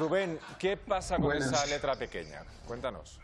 Rubén, ¿qué pasa con Buenas. esa letra pequeña? Cuéntanos.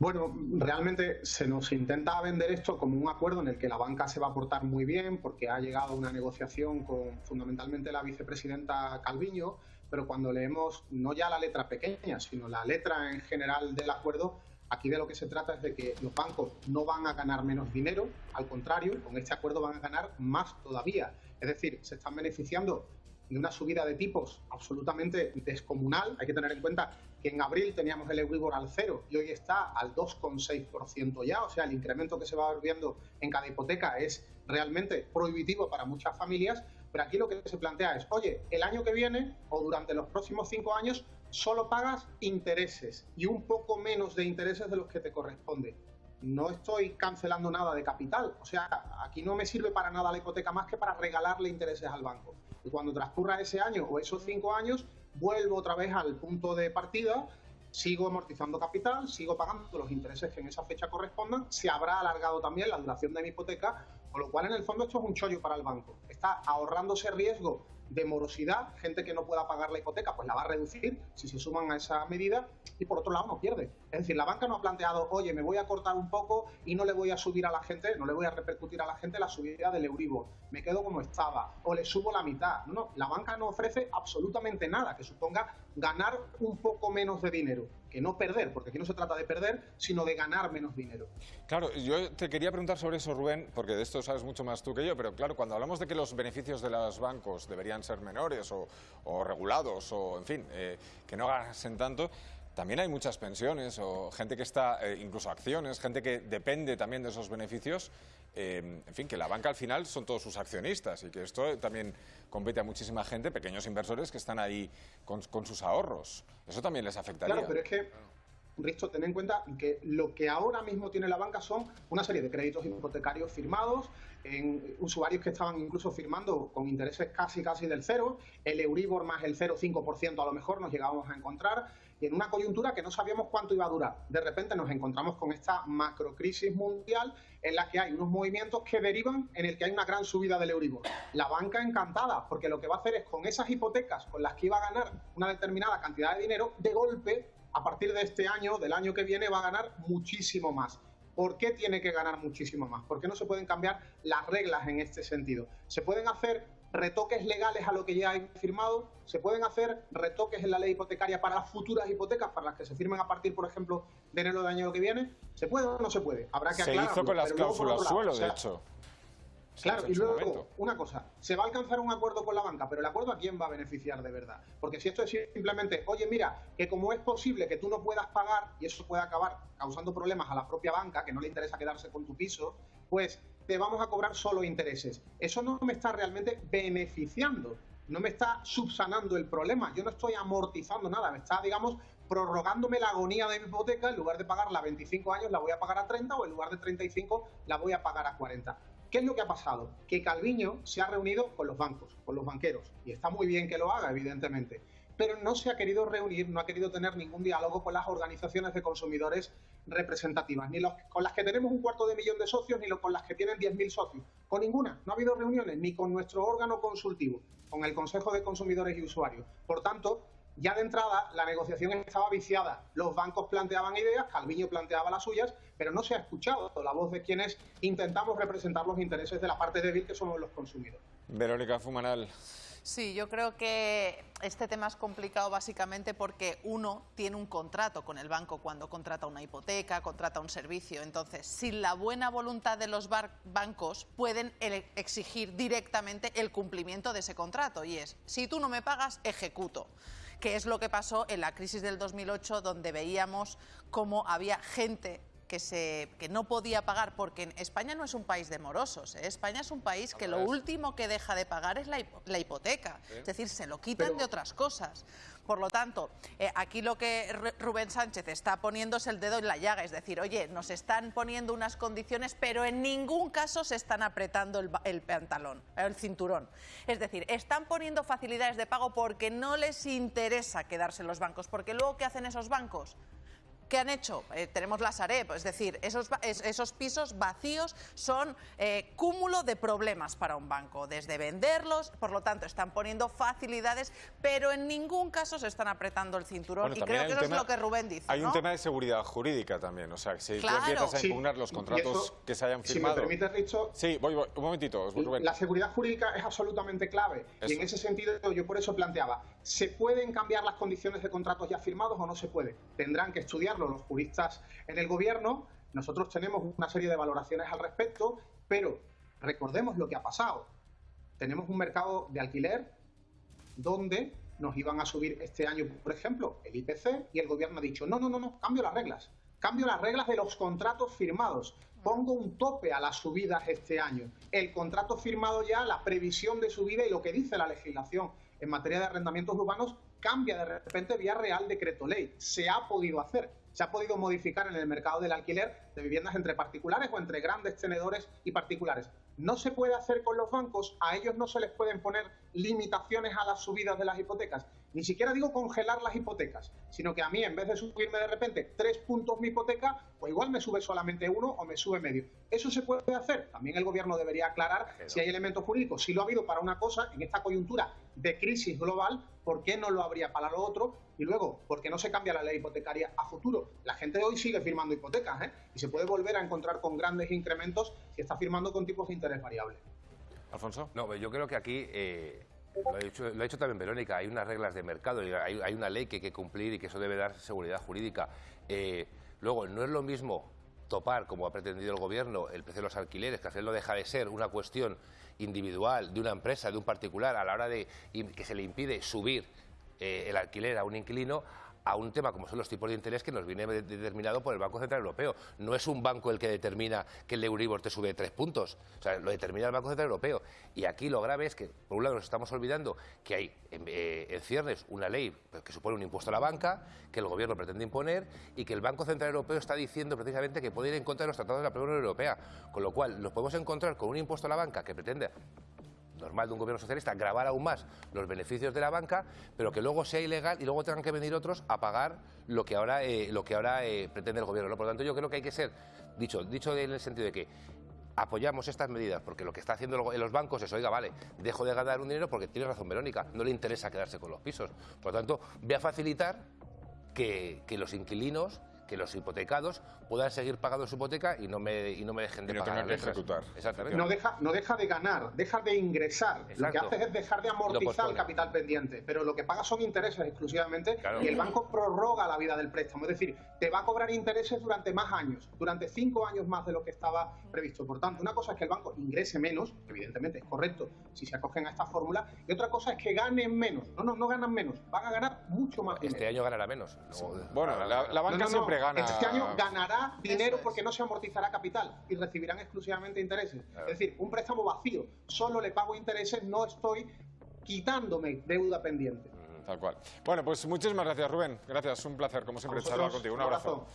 Bueno, realmente se nos intenta vender esto como un acuerdo en el que la banca se va a portar muy bien porque ha llegado a una negociación con fundamentalmente la vicepresidenta Calviño, pero cuando leemos no ya la letra pequeña, sino la letra en general del acuerdo, aquí de lo que se trata es de que los bancos no van a ganar menos dinero, al contrario, con este acuerdo van a ganar más todavía. Es decir, se están beneficiando de una subida de tipos absolutamente descomunal. Hay que tener en cuenta que en abril teníamos el Euribor al cero y hoy está al 2,6% ya. O sea, el incremento que se va viendo en cada hipoteca es realmente prohibitivo para muchas familias. Pero aquí lo que se plantea es, oye, el año que viene o durante los próximos cinco años solo pagas intereses y un poco menos de intereses de los que te corresponde no estoy cancelando nada de capital. O sea, aquí no me sirve para nada la hipoteca más que para regalarle intereses al banco. Y cuando transcurra ese año o esos cinco años, vuelvo otra vez al punto de partida, sigo amortizando capital, sigo pagando los intereses que en esa fecha correspondan, se habrá alargado también la duración de mi hipoteca, con lo cual en el fondo esto es un chollo para el banco. Está ahorrándose riesgo de morosidad, gente que no pueda pagar la hipoteca, pues la va a reducir si se suman a esa medida y por otro lado no pierde. Es decir, la banca no ha planteado, oye, me voy a cortar un poco y no le voy a subir a la gente, no le voy a repercutir a la gente la subida del Euribor, me quedo como estaba o le subo la mitad. No, no, la banca no ofrece absolutamente nada que suponga ganar un poco menos de dinero, que no perder, porque aquí no se trata de perder, sino de ganar menos dinero. Claro, yo te quería preguntar sobre eso, Rubén, porque de esto sabes mucho más tú que yo, pero claro, cuando hablamos de que los beneficios de los bancos deberían ser menores o, regulados o, en fin, eh, que no gasten tanto, también hay muchas pensiones o gente que está, eh, incluso acciones, gente que depende también de esos beneficios. eh, en fin, que la banca al final son todos sus accionistas y que esto también compete a muchísima gente, pequeños inversores que están ahí con, con sus ahorros. Eso también les afectaría. Claro, pero es que, Risto, ten en cuenta que lo que ahora mismo tiene la banca son una serie de créditos hipotecarios firmados, en usuarios que estaban incluso firmando con intereses casi casi del cero, el Euribor más el 0,5% a lo mejor nos llegábamos a encontrar, en una coyuntura que no sabíamos cuánto iba a durar. De repente nos encontramos con esta macrocrisis mundial en la que hay unos movimientos que derivan en el que hay una gran subida del Euribor. La banca encantada, porque lo que va a hacer es con esas hipotecas con las que iba a ganar una determinada cantidad de dinero, de golpe a partir de este año, del año que viene, va a ganar muchísimo más. ¿Por qué tiene que ganar muchísimo más? ¿Por qué no se pueden cambiar las reglas en este sentido? Se pueden hacer retoques legales a lo que ya hay firmado, se pueden hacer retoques en la ley hipotecaria para las futuras hipotecas, para las que se firmen a partir, por ejemplo, de enero del año que viene. ¿Se puede o no se puede? Habrá que Se aclararlo, hizo con las cláusulas suelo, o sea, de hecho. Claro, y luego, una cosa, se va a alcanzar un acuerdo con la banca, pero el acuerdo a quién va a beneficiar de verdad. Porque si esto es simplemente, oye, mira, que como es posible que tú no puedas pagar y eso puede acabar causando problemas a la propia banca, que no le interesa quedarse con tu piso, pues te vamos a cobrar solo intereses. Eso no me está realmente beneficiando, no me está subsanando el problema, yo no estoy amortizando nada, me está, digamos, prorrogándome la agonía de mi hipoteca, en lugar de pagarla a 25 años la voy a pagar a 30 o en lugar de 35 la voy a pagar a 40. ¿Qué es lo que ha pasado? Que Calviño se ha reunido con los bancos, con los banqueros, y está muy bien que lo haga, evidentemente, pero no se ha querido reunir, no ha querido tener ningún diálogo con las organizaciones de consumidores representativas, ni los, con las que tenemos un cuarto de millón de socios, ni los, con las que tienen 10.000 socios. Con ninguna. No ha habido reuniones, ni con nuestro órgano consultivo, con el Consejo de Consumidores y Usuarios. Por tanto, ya de entrada la negociación estaba viciada. Los bancos planteaban ideas, Calviño planteaba las suyas, pero no se ha escuchado la voz de quienes intentamos representar los intereses de la parte débil que somos los consumidores. Verónica Fumanal. Sí, yo creo que este tema es complicado básicamente porque uno tiene un contrato con el banco cuando contrata una hipoteca, contrata un servicio. Entonces, sin la buena voluntad de los bancos, pueden exigir directamente el cumplimiento de ese contrato. Y es, si tú no me pagas, ejecuto. Que es lo que pasó en la crisis del 2008, donde veíamos cómo había gente que, se, que no podía pagar, porque España no es un país de morosos, ¿eh? España es un país que lo último que deja de pagar es la, hipo- la hipoteca, es decir, se lo quitan Pero- de otras cosas. Por lo tanto, eh, aquí lo que Ru- Rubén Sánchez está poniendo es el dedo en la llaga, es decir, oye, nos están poniendo unas condiciones, pero en ningún caso se están apretando el, el pantalón, el cinturón. Es decir, están poniendo facilidades de pago porque no les interesa quedarse en los bancos, porque luego, ¿qué hacen esos bancos? ¿Qué han hecho? Eh, tenemos la Sareb, es decir, esos, esos pisos vacíos son eh, cúmulo de problemas para un banco, desde venderlos, por lo tanto están poniendo facilidades, pero en ningún caso se están apretando el cinturón y creo que eso es lo que Rubén dice. Hay un tema de seguridad jurídica también, o sea, si tú empiezas a impugnar los contratos que se hayan firmado... Si me permites, Richo... Sí, voy, un momentito, Rubén. La seguridad jurídica es absolutamente clave y en ese sentido yo por eso planteaba, ¿se pueden cambiar las condiciones de contratos ya firmados o no se puede? Tendrán que estudiarlo los juristas en el gobierno, nosotros tenemos una serie de valoraciones al respecto, pero recordemos lo que ha pasado. Tenemos un mercado de alquiler donde nos iban a subir este año, por ejemplo, el IPC y el gobierno ha dicho, no, no, no, no, cambio las reglas. Cambio las reglas de los contratos firmados. Pongo un tope a las subidas este año. El contrato firmado ya, la previsión de subida y lo que dice la legislación en materia de arrendamientos urbanos cambia de repente vía real decreto ley. Se ha podido hacer se ha podido modificar en el mercado del alquiler de viviendas entre particulares o entre grandes tenedores y particulares. No se puede hacer con los bancos, a ellos no se les pueden poner limitaciones a las subidas de las hipotecas. Ni siquiera digo congelar las hipotecas, sino que a mí en vez de subirme de repente tres puntos mi hipoteca, pues igual me sube solamente uno o me sube medio. Eso se puede hacer. También el gobierno debería aclarar si hay elementos jurídicos. Si lo ha habido para una cosa, en esta coyuntura de crisis global, ¿por qué no lo habría para lo otro? Y luego, ¿por qué no se cambia la ley hipotecaria a futuro? La gente de hoy sigue firmando hipotecas ¿eh? y se puede volver a encontrar con grandes incrementos si está firmando con tipos de interés variables. Alfonso. No, yo creo que aquí eh, lo, ha dicho, también Verónica, hay unas reglas de mercado, hay, hay, una ley que hay que cumplir y que eso debe dar seguridad jurídica. Eh, luego, no es lo mismo topar, como ha pretendido el Gobierno, el precio de los alquileres, que al final no deja de ser una cuestión individual de una empresa, de un particular, a la hora de que se le impide subir eh, el alquiler a un inquilino, a un tema como son los tipos de interés que nos viene determinado por el Banco Central Europeo. No es un banco el que determina que el Euribor te sube tres puntos, o sea, lo determina el Banco Central Europeo. Y aquí lo grave es que, por un lado, nos estamos olvidando que hay en, eh, ciernes una ley que supone un impuesto a la banca, que el Gobierno pretende imponer y que el Banco Central Europeo está diciendo precisamente que puede ir en contra de los tratados de la Unión Europea. Con lo cual, nos podemos encontrar con un impuesto a la banca que pretende normal de un gobierno socialista, grabar aún más los beneficios de la banca, pero que luego sea ilegal y luego tengan que venir otros a pagar lo que ahora, eh, lo que ahora eh, pretende el gobierno. Por lo tanto, yo creo que hay que ser, dicho, dicho en el sentido de que apoyamos estas medidas porque lo que está haciendo los bancos es, oiga, vale, dejo de ganar un dinero porque tiene razón Verónica, no le interesa quedarse con los pisos. Por lo tanto, voy a facilitar que, que los inquilinos que los hipotecados puedan seguir pagando su hipoteca y no me, y no me dejen de no pagar. Que ejecutar. Exactamente. No deja, no deja de ganar, deja de ingresar. Lo que hace es dejar de amortizar el capital pendiente, pero lo que paga son intereses exclusivamente y el banco prorroga la vida del préstamo. Es decir, te va a cobrar intereses durante más años, durante cinco años más de lo que estaba previsto. Por tanto, una cosa es que el banco ingrese menos, evidentemente es correcto si se acogen a esta fórmula, y otra cosa es que ganen menos. No, no, no ganan menos, van a ganar mucho más Este año ganará menos. Bueno, la, banca siempre este año ganará dinero porque no se amortizará capital y recibirán exclusivamente intereses. Es decir, un préstamo vacío, solo le pago intereses, no estoy quitándome deuda pendiente. Tal cual. Bueno, pues muchísimas gracias, Rubén. Gracias, un placer, como siempre, charlar contigo. Un abrazo.